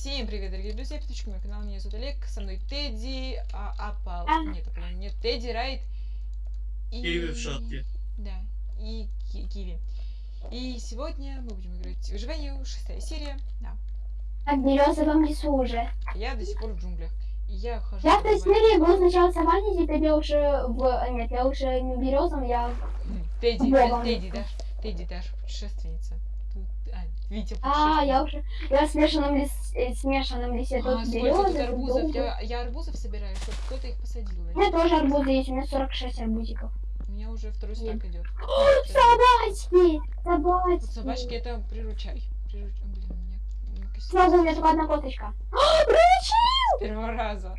Всем привет, дорогие друзья, подписчики моего канала, меня зовут Олег, со мной Тедди, а, Апал, А. нет, Апал, нет, Тедди, Райт и... Киви в шапке. Да, и Ки- Киви. И сегодня мы будем играть в выживание, шестая серия, да. А в березовом лесу уже. Я до сих пор в джунглях, и я хожу... Я в той серии был сначала саванне, теперь я уже в... Нет, я уже не в березовом, я... Хм, Тедди. Тедди, Даш, Тедди, Даш, путешественница. Тут, а, Витя, А, я уже... Я в смешанном, лес... э, смешанном лесе. А, Тут березы, тут арбузов, я, я арбузов собираю, чтобы кто-то их посадил. У меня тоже арбузы есть, у меня 46 арбузиков. У меня уже второй стак идет. Собачки! Вот Собачки! собачки это приручай. Приручай. Блин, у меня Сразу у меня только одна коточка. А, приручил! с первого раза.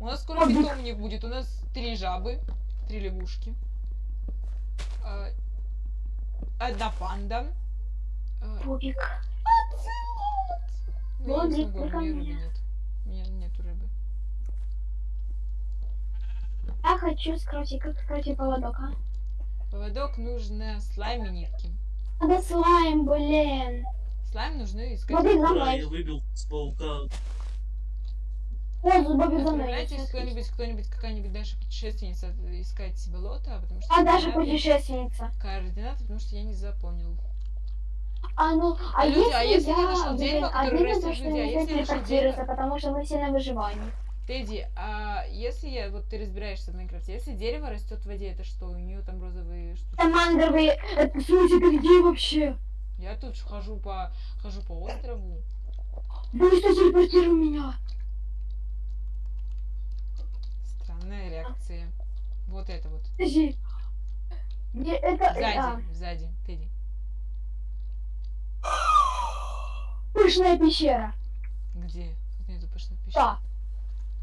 У нас скоро питомник будет. У нас три жабы, три лягушки, а, одна панда. А, Бобик. Ну, я не Бобик, смогу, у меня рыбы нет. У меня нету рыбы. Я хочу скрутить, как скрутить поводок, а? Поводок нужно слайм и нитки. Надо слайм, блин. Слайм нужны искать. Бобик за мной. я выбил с паука. О, тут Бобик за мной. Кто-нибудь, кто-нибудь, какая-нибудь Даша путешественница искать болото, потому что А Даша путешественница. координаты, потому что я не запомнил. А ну, а, А люди, а если если я, ты нашел дерево, которое растет то, что а если я нашел телепортироваться, потому что мы все на выживании. Тедди, а если я, вот ты разбираешься в Майнкрафте, если дерево растет в воде, это что, у нее там розовые штуки? Это мангровые... Это, смысле, ты где вообще? Я тут хожу по, хожу по острову. Ну что, телепортируй меня. Странная реакция. Вот это вот. Подожди. Где это... Сзади, а, сзади, Тедди. Пышная пещера. Где? Тут нету пещер. Да.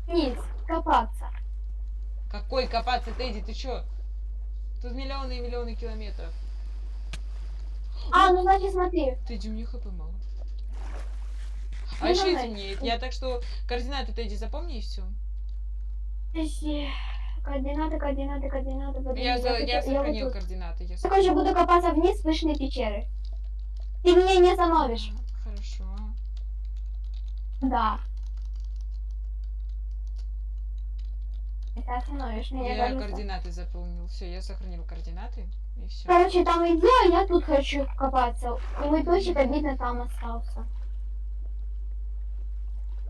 Вниз, копаться. Какой копаться, Тедди, ты чё? Тут миллионы и миллионы километров. А, ну значит смотри. Тедди, у меня хп мало. А Ну, еще темнеет. Я так что координаты Тедди запомни и все. Координаты, координаты, координаты. подожди, Я, за, я вот- вот сохранил тут. координаты. Я Я, короче, сохранил. буду копаться вниз пышной пещеры. Ты меня не остановишь. Хорошо. Да. Ты остановишь меня. Я кажется. координаты заполнил. Все, я сохранил координаты. И все. Короче, там иди, а я тут хочу копаться. И мой песик обидно там остался.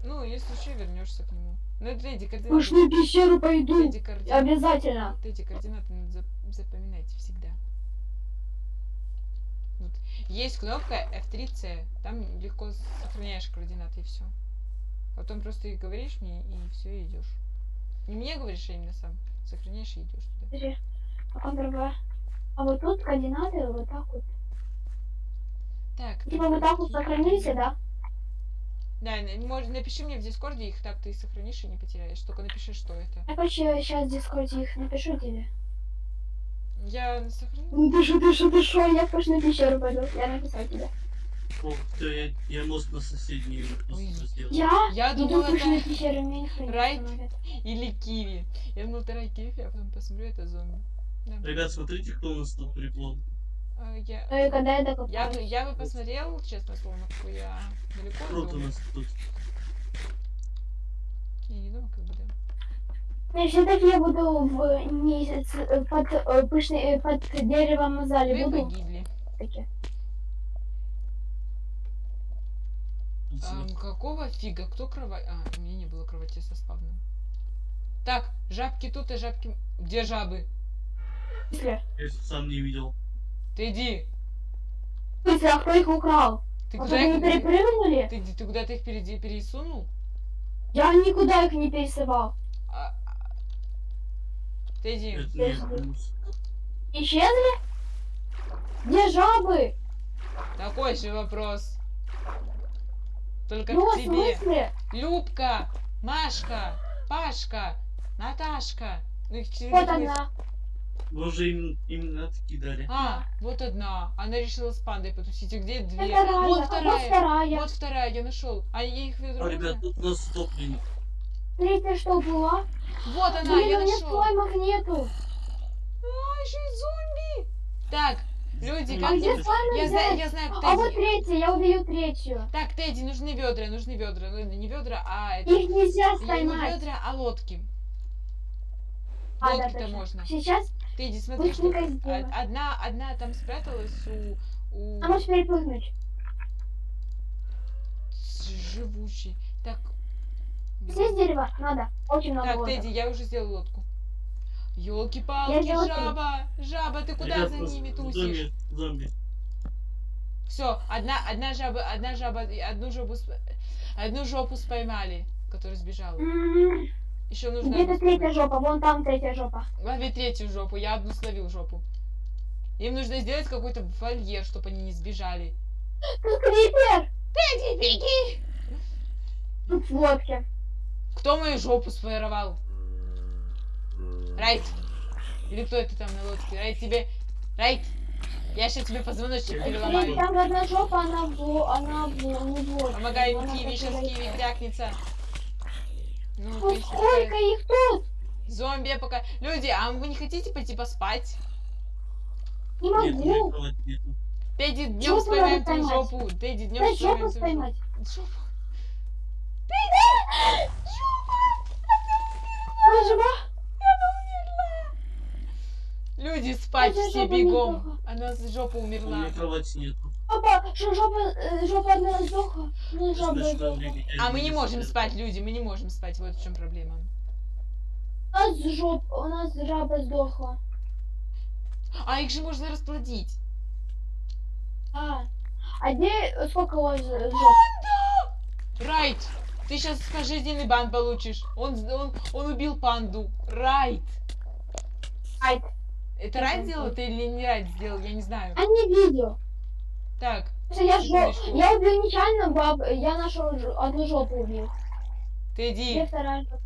Ну, если что, вернешься к нему. Ну, это Тедди, координаты. Пышную пещеру пойду. Тедди, координаты. Обязательно. Тедди, координаты надо зап- запоминайте всегда. Вот. Есть кнопка F3C. Там легко сохраняешь координаты и все. Потом просто и говоришь мне, и все, идешь. Не мне говоришь, а именно сам. Сохраняешь и идешь туда. Подожди. А другая. А вот тут координаты вот так вот. Так. Типа вот так вот сохранились, да? Да, может, напиши мне в Дискорде их, так ты их сохранишь и не потеряешь. Только напиши, что это. Я короче сейчас в дискорде их напишу тебе. Я сохраню. Ну Дышу, дышу, дышу, я в пышную пещеру пойду. Я написал тебе. О, все, я, я мост на соседний просто сделал. Я Я иду думала, это не Райт. или Киви. Я думал, это Киви, а потом посмотрю, это зомби. Да. Ребят, смотрите, кто у нас тут приплод. А, я... Ну и когда я Я бы, докопаюсь. я бы посмотрел, честно какой я далеко Круто у нас тут. Я не думаю, как бы, да. Не, все-таки я буду в не с- э, под э, пышной э, под деревом зале Вы буду. погибли. таки. Какого фига? Кто кровать? А, у меня не было кровати со спавном. Так, жабки тут и жабки... Где жабы? Я сам не видел. Ты иди. Смысле, а кто их украл? Ты А куда их... перепрыгнули? Ты, ты куда-то их переди- пересунул? Я никуда их не пересылал. А, а- не минус. Исчезли? Где жабы? такой же вопрос. Только ну, к в тебе. смысле? Любка, Машка, Пашка, Наташка. Ну, их через Вот она. Вы уже им, имена такие дали. А, вот одна. Она решила с пандой потусить. И где две? Это. Вот а вторая. вот вторая. Вот вторая, я нашел. А я их веду. А, ребят, тут у нас утопленник. Третья что была? Вот она, Блин, я у меня нашел. слаймов нету. А, еще и зомби. Так, Люди, Ну, как А где слаймы Я знаю, я знаю, А вот Тедди. третья, я убью третью. Так, Тедди, нужны ведра, нужны ведра. Ну, не ведра, а это... Их нельзя Не, не ведра, а лодки. А, да, Лодки-то точно. можно. Сейчас, Тедди, смотри, что од- одна, одна там спряталась у, у А можешь перепрыгнуть. живучей. Так, Дерево, надо. Очень много так, лодок. Тедди, я уже сделал лодку. Елки-палки, жаба, жаба, ты куда Я за ними тусишь? Зомби, зомби. Все, одна, одна жаба, одна жаба, одну жопу, одну жопу споймали, которая сбежала. М, Еще нужно Где-то третья жопа, вон там третья жопа. Лови третью жопу, я одну словил жопу. Им нужно сделать какой-то вольер, чтобы они не сбежали. Крипер! Тедди, беги! Тут в лодке. Кто мою жопу своровал? Райт! Или кто это там на лодке? Райт, тебе... Райт! Я сейчас тебе позвоночник переломаю. там одна жопа, она в, она в, не в. Помогай Она Киви, сейчас Киви крякнется. Ну, Ну, ты сколько их тут? Зомби пока... Люди, а вы не хотите пойти поспать? Не могу. Тедди, днем надо твою жопу. Тедди, днем жопу твою жопу. Жопу. Она жива? Люди, спать все бегом. неплохо. Она с жопа У умерла. меня кровати нету. Жопа, что, жопа, э, жопа одна сдохла. Ну, жопа я А мы не можем спать. люди, мы не можем спать. Вот в чем проблема. У нас жопа, у нас жаба сдохла. А их же можно расплодить. А, а где, сколько у вас ж- жоп? Райт, ты сейчас пожизненный бан получишь. Он, он, он убил панду. Райт. Айт. Это Я Райт сделал это или не Райт сделал, я не знаю. А не видео. Так, я. Секундочку. я убил нечаянно баб, я нашел ж- одну жопу убил. Тедди, вторая жопа?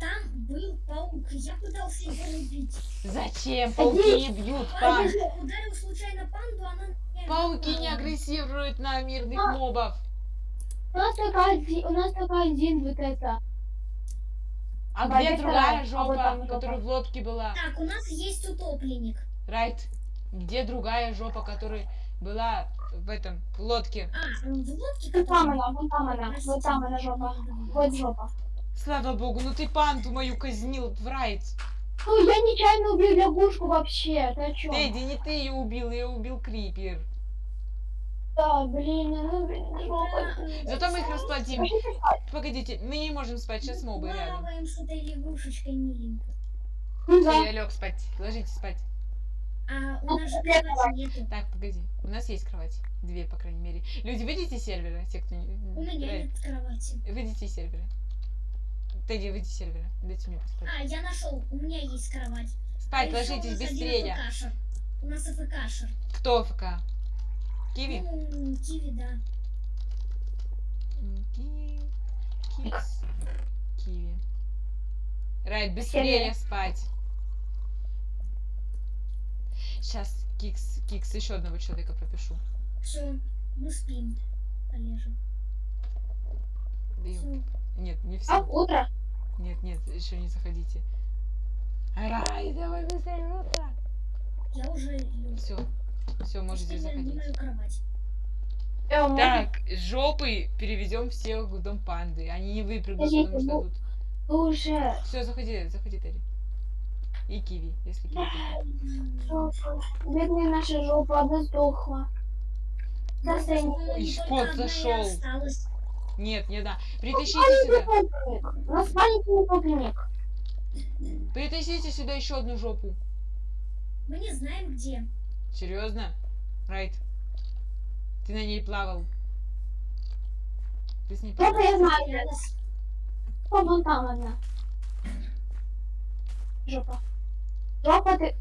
Там был паук, я пытался его убить. зачем пауки не бьют панд? я ударил случайно панду, она... Пауки не агрессируют на мирных А. мобов. У нас только один, у нас только один вот это. А Да, где другая вторая? А вот жопа, там жопа. которая в лодке была? Так, у нас есть утопленник. Райт, где другая жопа, которая была в этом, в лодке? А, в лодке Вот там которая- она, вон там она, вот там она жопа. Вот жопа. Слава богу, ну ты панду мою казнил, в Райт. Ну, я нечаянно убил лягушку вообще, ты о чем? Тедди, не ты ее убил, ее убил Крипер. Да, блин, ну, блин, жопа. Зато мы их расплодим. Спать. Погодите, мы не можем спать, сейчас мобы рядом. Плаваем с этой лягушечкой миленько. Ну да. я лег спать. Ложитесь спать. А у Ну, нас же кровати нету. Так, погоди. У нас есть кровать. Две, по крайней мере. Люди, выйдите из сервера, те, кто не... У меня нет кровати. Выйдите из сервера. Тедди, выйди из сервера. Дайте мне поспать. А, я нашел, у меня есть кровать. Спать, А у ложитесь нас один быстрее. АФКшер. У нас АФКшер. Кто ФК? Киви? Киви, да. Киви. Кикс. Киви. Райт, быстрее спать. Сейчас Кикс, Кикс еще одного человека пропишу. Все, мы спим. Полежим. Всё. Нет, не А, все. утро. Нет, нет, еще не заходите. Рай, давай быстрее утро. Я уже. Все, все, можете заходить. мою кровать. Э? Так, жопы переведем всех в дом панды. Они не выпрыгнут, потому что тут. Уже. Все, заходи, заходи, Терри. И киви, если киви. Жопа. Бедная наша жопа, одна сдохла. И зашел. осталась. Нет, не да. Притащите сюда. утопленник. У нас маленький утопленник. Притащите сюда еще одну жопу. Мы не знаем где. Серьезно? Райт. Ты на ней плавал. Ты с ней Жопа плавал. я знаю. Потерялась. О, вон там одна. Жопа. Жопа ты.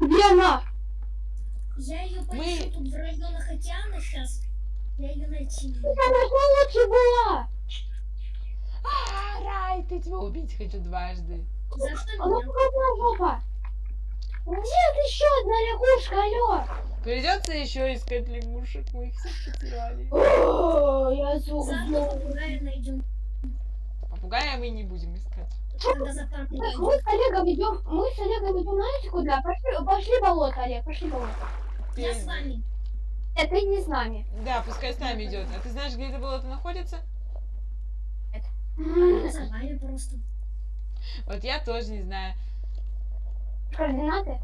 Где она? Я ее Мы- поищу тут в районах океана сейчас. Я ее найти не могу. Она же лучше была. А, Райт, я тебя убить хочу дважды. За что Она меня? только одна жопа. Нет, еще одна лягушка. Придется еще искать лягушек, мы их всех потеряли. О, я зуб. Попугая найдем. Попугай попугая мы не будем искать. Так, мы с Олегом идем, мы с Олегом идем, знаете куда? Пошли, пошли болото, Олег, пошли болото. Я с вами. Нет, ты не с нами. Да, пускай с нами идет. А ты знаешь, где это болото находится? Я за вами просто. Вот я тоже не знаю. Координаты?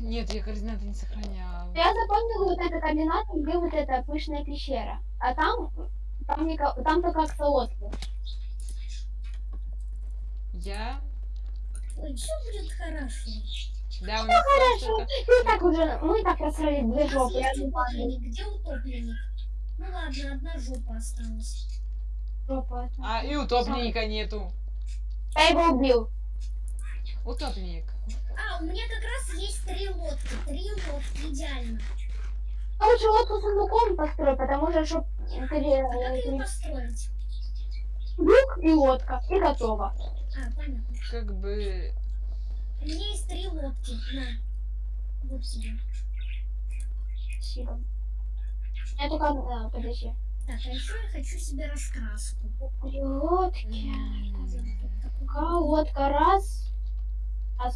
Нет, я координаты не сохраняла. Я запомнила вот это координаты, где вот эта пышная пещера. А там, там, нико- там только аксолотли. Я... Ой, все будет хорошо. Да, у нас Хорошо. И так уже, мы так просрали У две жопы. Я утопленник. Где утопленник? Ну ладно, одна жопа осталась. жопа. А, и утопленника нету. Я его убил. Утопленник. А, у меня как раз есть три лодки. Три лодки, идеально. А лучше лодку с сундуком построй, потому что чтоб А как ее построить? люк и лодка, и готово. А, понятно. Как бы... У меня есть три лодки. На. Вот. Спасибо. Я только... А, подожди. Так, а еще я хочу себе раскраску. Три лодки. м, Какая А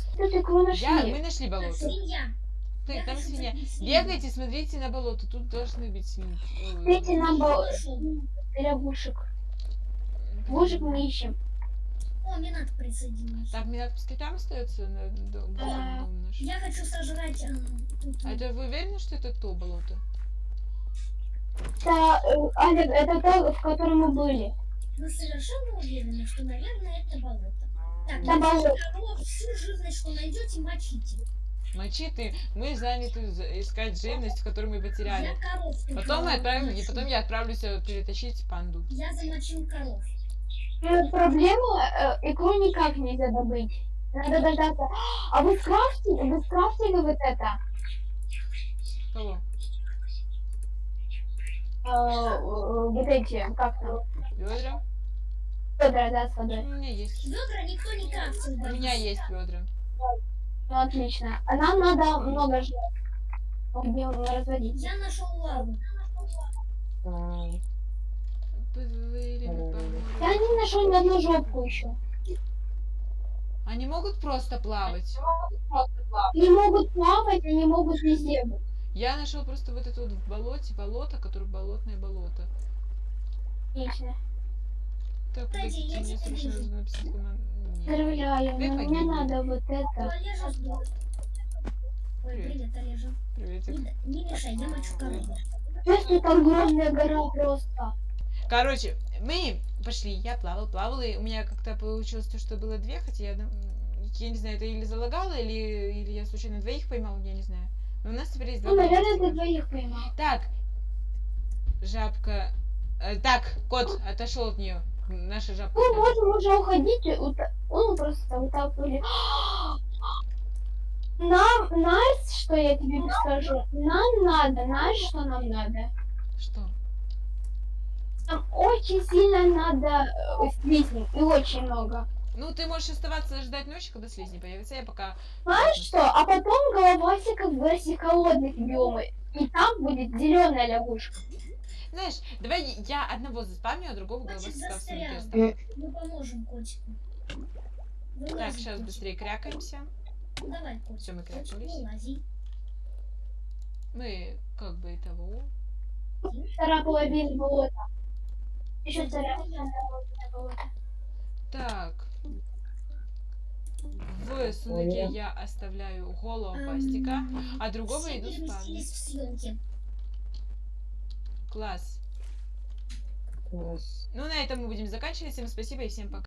Я... Мы нашли. болото. свинья. Ты, Я там свинья. Бегайте, смотрите на болото. Тут должны быть свиньи. Смотрите на бол... Нашел. лягушек. Лягушек мы ищем. О, Минат присоединился. Так, Минат, пускай там остается на дом, Да. наш. Я хочу сожрать... а, тут. А это вы уверены, что это то болото? Это, э, Олег, это то, в котором мы были. Вы совершенно уверены, что, наверное, это болото. Так, если болото. коров, всю живность, что найдете, мочите. Мочи ты. Мы заняты за- искать живность, которую мы потеряли. Я коров Потом мы отправим, и потом я отправлюсь э, перетащить панду. Я замочил коров. Э, Проблема, э, икру никак нельзя добыть. Надо дождаться. А вы скрафтили, вы скрафтили вот это? Кого? Э, э, вот эти, как там? Ведра? Ведра, да, с У водой. меня есть. Ведра никто не крафтил. У меня есть ведра. Ну, отлично. А нам надо много ждать. Где разводить? Я нашел лаву. Я не нашел ни одну жопку еще. Они могут просто плавать. Не могут плавать, они могут везде быть. Я нашел просто вот это вот в болоте, болото, которое болотное болото. Отлично. Так, Кстати, я срочно вижу. но мне надо вот это. Привет. привет, Олежа. Приветик. Не, не мешай, я мочу корову. Просто это огромная гора просто. Короче, мы пошли, я плавал, плавал, и у меня как-то получилось то, что было две, хотя я, дум- я не знаю, это или залагало, или, или я случайно двоих поймал, я не знаю. Но у нас теперь есть два Ну, наверное, ты двоих поймал. Так, жабка. э, так, кот отошел от нее. Наша жабка. Мы можем уже уходить. Ну, просто утопили. Нам, знаешь, что я тебе скажу? Нам надо, знаешь, что нам надо? Что? Нам очень сильно надо э, слизней, и очень много. Ну, ты можешь оставаться ждать ночи, когда слизни появятся, я пока... Знаешь что? А потом головасика в версии холодных биомов. И там будет зеленая лягушка. Знаешь, давай я одного заспамлю, а другого сумке застрял. оставлю. Мы поможем котику. Вылази, Так, сейчас котик. быстрее крякаемся. Ну, Давай, котик. Всё, мы Котик, крякнулись. вылази. Мы как бы того... Вторая половина болота. Еще вторая половина болота. Так. В сундуке я оставляю головастика, Эм, а другого все иду спать. Съемки. Класс. Ну, на этом мы будем заканчивать. Всем спасибо и всем пока.